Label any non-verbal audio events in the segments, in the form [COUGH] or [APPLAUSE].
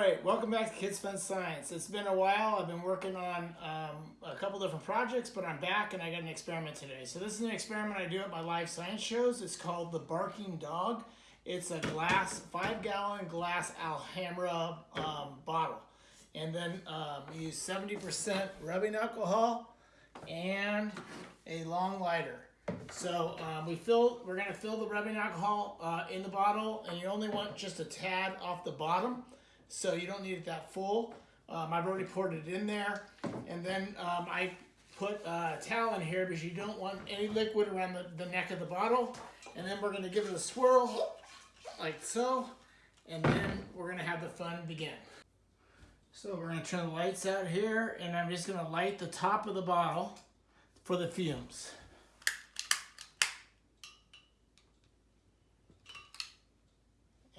right, welcome back to Kids Fun Science. It's been a while. I've been working on um, a couple different projects, but I'm back and I got an experiment today. So this is an experiment I do at my live science shows. It's called the Barking Dog. It's a glass, five gallon glass Alhambra um, bottle. And then um, use 70% rubbing alcohol and a long lighter. So um, we fill, we're gonna fill the rubbing alcohol uh, in the bottle and you only want just a tad off the bottom so you don't need it that full. Um, I've already poured it in there. And then um, I put uh, a towel in here because you don't want any liquid around the, the neck of the bottle. And then we're gonna give it a swirl, like so. And then we're gonna have the fun begin. So we're gonna turn the lights out here and I'm just gonna light the top of the bottle for the fumes.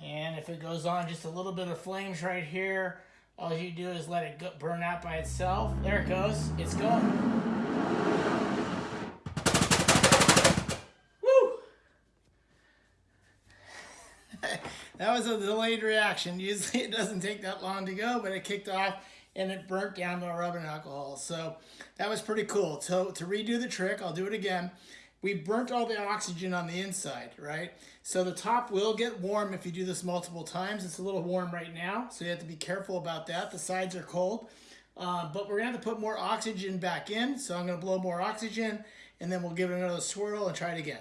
And it goes on just a little bit of flames right here, all you do is let it go, burn out by itself. There it goes. It's going. Woo! [LAUGHS] that was a delayed reaction. Usually it doesn't take that long to go, but it kicked off and it burnt down the rubbing alcohol. So that was pretty cool. So to redo the trick, I'll do it again we burnt all the oxygen on the inside, right? So the top will get warm if you do this multiple times. It's a little warm right now, so you have to be careful about that. The sides are cold, uh, but we're gonna have to put more oxygen back in. So I'm gonna blow more oxygen and then we'll give it another swirl and try it again.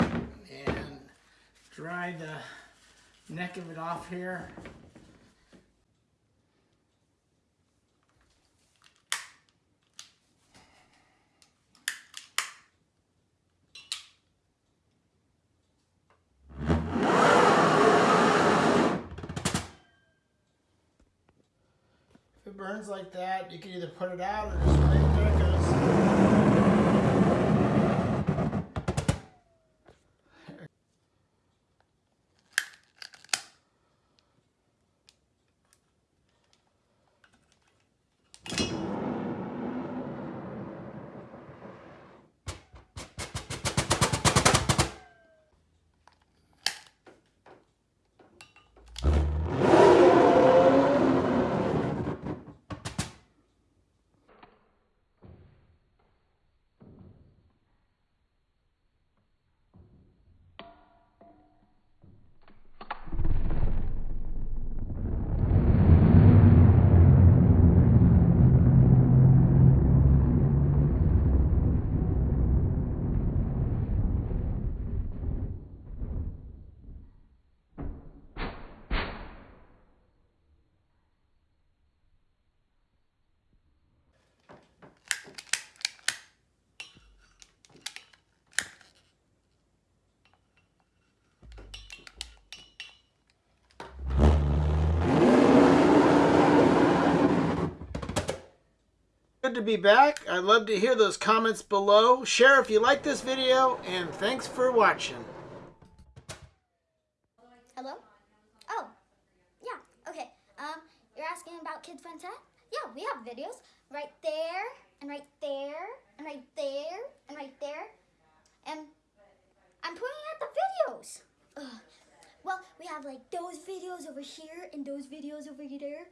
And dry the neck of it off here. If it burns like that, you can either put it out or just let it goes. To be back. I'd love to hear those comments below. Share if you like this video, and thanks for watching. Hello? Oh, yeah, okay. Um, you're asking about Kids Fun Set? Yeah, we have videos right there, and right there, and right there, and right there. And I'm pointing at the videos. Ugh. Well, we have like those videos over here and those videos over there.